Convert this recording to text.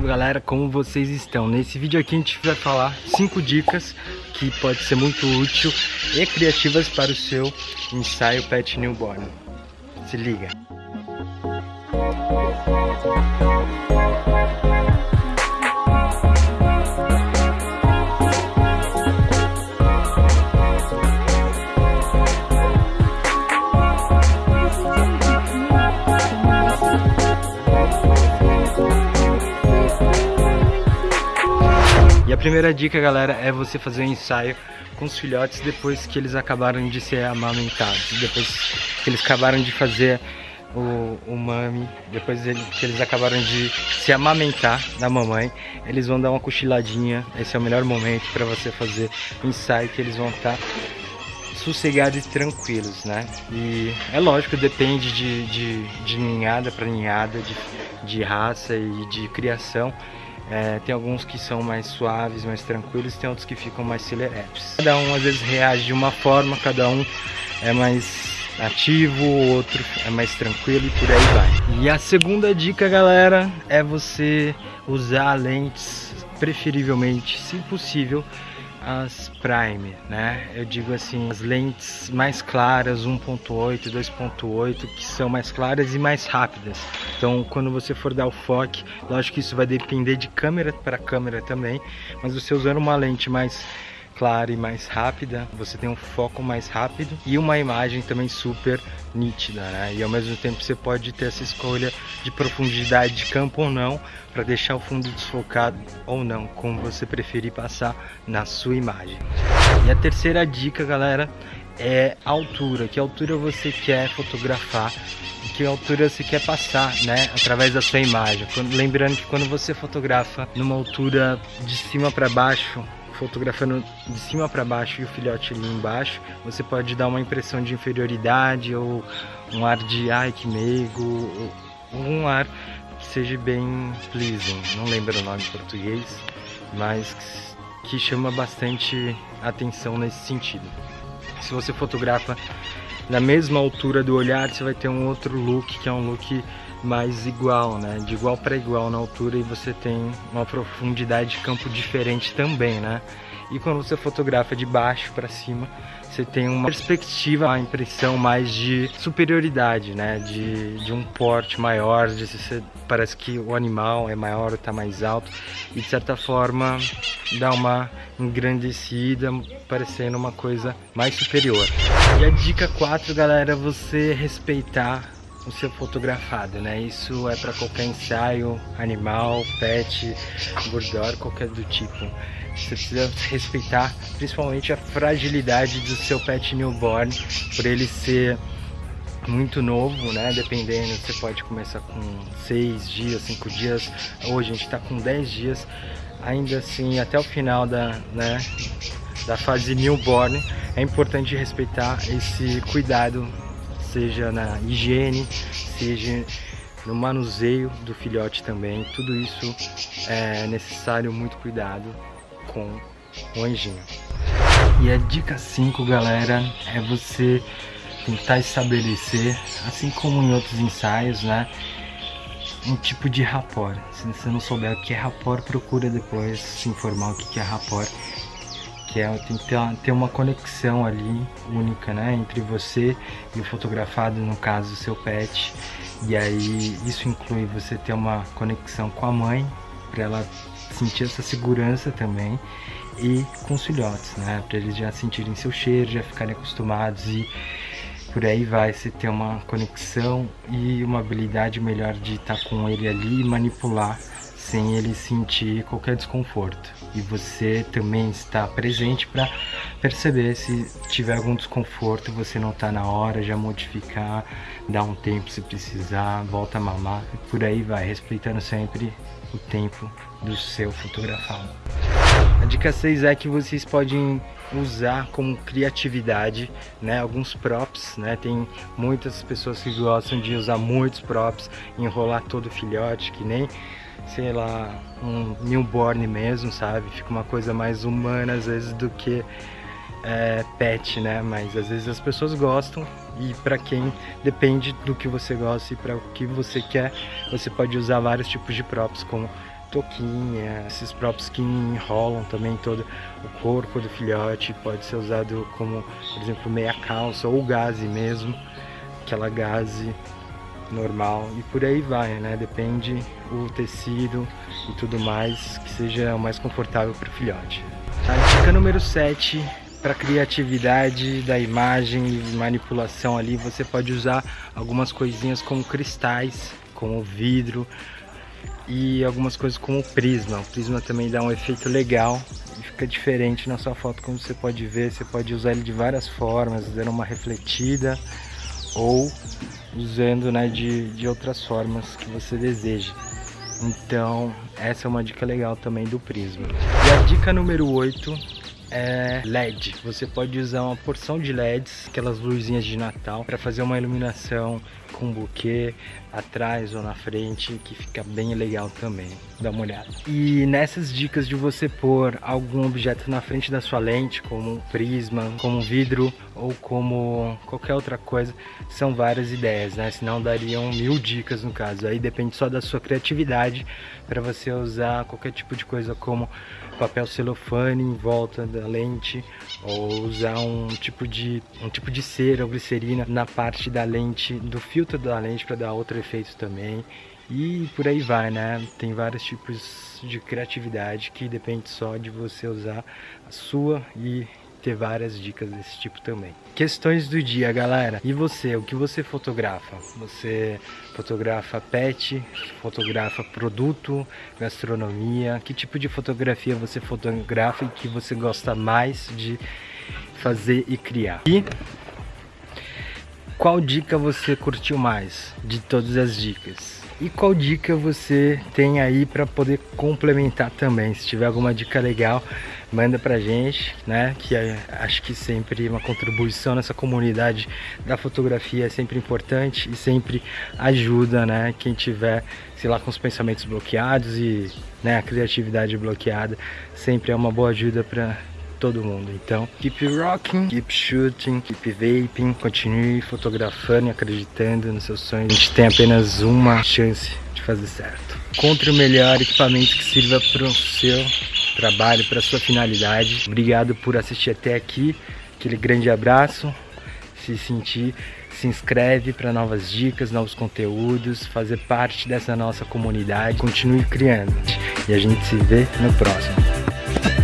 salve galera, como vocês estão? Nesse vídeo aqui a gente vai falar 5 dicas que pode ser muito útil e criativas para o seu ensaio Pet Newborn. Se liga! Primeira dica, galera, é você fazer um ensaio com os filhotes depois que eles acabaram de ser amamentados. Depois que eles acabaram de fazer o, o mami, depois que eles acabaram de se amamentar da mamãe, eles vão dar uma cochiladinha. Esse é o melhor momento para você fazer o ensaio, que eles vão estar sossegados e tranquilos, né? E é lógico, depende de, de, de ninhada para ninhada, de, de raça e de criação. É, tem alguns que são mais suaves, mais tranquilos, tem outros que ficam mais celeretes. Cada um às vezes reage de uma forma, cada um é mais ativo, o outro é mais tranquilo e por aí vai. E a segunda dica, galera, é você usar lentes, preferivelmente, se possível, as prime, né? Eu digo assim, as lentes mais claras, 1.8, 2.8, que são mais claras e mais rápidas. Então, quando você for dar o foco, lógico que isso vai depender de câmera para câmera também, mas você usando uma lente mais clara e mais rápida, você tem um foco mais rápido e uma imagem também super nítida, né? E ao mesmo tempo você pode ter essa escolha de profundidade de campo ou não, para deixar o fundo desfocado ou não, como você preferir passar na sua imagem. E a terceira dica, galera, é a altura, que altura você quer fotografar que altura você quer passar, né, através da sua imagem. Lembrando que quando você fotografa numa altura de cima para baixo, fotografando de cima para baixo e o filhote ali embaixo, você pode dar uma impressão de inferioridade ou um ar de ai que meigo, ou um ar que seja bem pleasing, não lembro o nome em português, mas que chama bastante atenção nesse sentido. Se você fotografa na mesma altura do olhar, você vai ter um outro look, que é um look mais igual, né? De igual para igual na altura e você tem uma profundidade de campo diferente também, né? E quando você fotografa de baixo para cima, você tem uma perspectiva, uma impressão mais de superioridade, né? De, de um porte maior, de você, parece que o animal é maior, está mais alto e de certa forma dá uma engrandecida, parecendo uma coisa mais superior. E a dica 4, galera, é você respeitar o seu fotografado, né? Isso é para qualquer ensaio, animal, pet, burdor, qualquer do tipo. Você precisa respeitar principalmente a fragilidade do seu pet newborn, por ele ser muito novo, né? Dependendo, você pode começar com 6 dias, 5 dias. Hoje a gente está com 10 dias. Ainda assim, até o final da, né, da fase newborn, é importante respeitar esse cuidado seja na higiene, seja no manuseio do filhote também. Tudo isso é necessário muito cuidado com o anjinho. E a dica 5, galera, é você tentar estabelecer, assim como em outros ensaios, né? Um tipo de rapport. Se você não souber o que é rapport, procura depois se informar o que é rapport que é tem que ter uma, ter uma conexão ali única, né, entre você e o fotografado, no caso, o seu pet. E aí isso inclui você ter uma conexão com a mãe, para ela sentir essa segurança também, e com os filhotes, né, para eles já sentirem seu cheiro, já ficarem acostumados e por aí vai você ter uma conexão e uma habilidade melhor de estar com ele ali e manipular sem ele sentir qualquer desconforto. E você também está presente para perceber se tiver algum desconforto, você não está na hora, já modificar, dar um tempo se precisar, volta a mamar, e por aí vai, respeitando sempre o tempo do seu fotografado. A dica 6 é que vocês podem usar como criatividade, né, alguns props, né, tem muitas pessoas que gostam de usar muitos props, enrolar todo o filhote, que nem sei lá, um newborn mesmo, sabe? Fica uma coisa mais humana às vezes do que é, pet, né? Mas às vezes as pessoas gostam e para quem depende do que você gosta e para o que você quer, você pode usar vários tipos de props como toquinha, esses próprios que enrolam também todo o corpo do filhote, pode ser usado como, por exemplo, meia calça ou gaze mesmo, aquela gaze normal e por aí vai, né? Depende o tecido e tudo mais que seja o mais confortável para o filhote. A dica número 7 para criatividade da imagem e manipulação ali, você pode usar algumas coisinhas como cristais, como vidro e algumas coisas como prisma. O prisma também dá um efeito legal e fica diferente na sua foto, como você pode ver. Você pode usar ele de várias formas, dando uma refletida ou usando né, de, de outras formas que você deseja. Então, essa é uma dica legal também do prisma. E a dica número 8 é LED. Você pode usar uma porção de LEDs, aquelas luzinhas de Natal, para fazer uma iluminação com buquê atrás ou na frente, que fica bem legal também. Dá uma olhada. E nessas dicas de você pôr algum objeto na frente da sua lente, como um prisma, como um vidro ou como qualquer outra coisa, são várias ideias, né? Senão dariam mil dicas no caso. Aí depende só da sua criatividade para você usar qualquer tipo de coisa como papel celofane em volta da lente ou usar um tipo de um tipo de cera ou glicerina na parte da lente do filtro da lente para dar outro efeito também e por aí vai né tem vários tipos de criatividade que depende só de você usar a sua e ter várias dicas desse tipo também. Questões do dia, galera. E você, o que você fotografa? Você fotografa pet, fotografa produto, gastronomia? Que tipo de fotografia você fotografa e que você gosta mais de fazer e criar? E qual dica você curtiu mais de todas as dicas? E qual dica você tem aí para poder complementar também? Se tiver alguma dica legal, manda pra gente, né? Que é, acho que sempre uma contribuição nessa comunidade da fotografia é sempre importante e sempre ajuda, né? Quem tiver, sei lá, com os pensamentos bloqueados e né, a criatividade bloqueada, sempre é uma boa ajuda para todo mundo. Então, keep rocking, keep shooting, keep vaping, continue fotografando e acreditando nos seus sonhos. A gente tem apenas uma chance de fazer certo. Encontre o melhor equipamento que sirva para o seu trabalho, para sua finalidade. Obrigado por assistir até aqui. Aquele grande abraço. Se sentir, se inscreve para novas dicas, novos conteúdos, fazer parte dessa nossa comunidade. Continue criando. E a gente se vê no próximo.